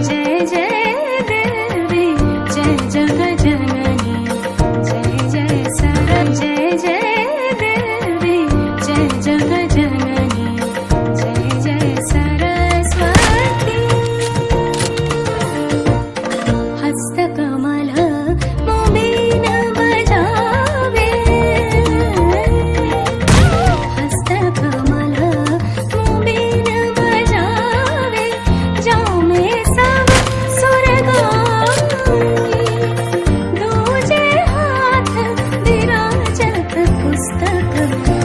जय जय जय जग जननी जय जय जय जय भी, जय जग जननी terkekang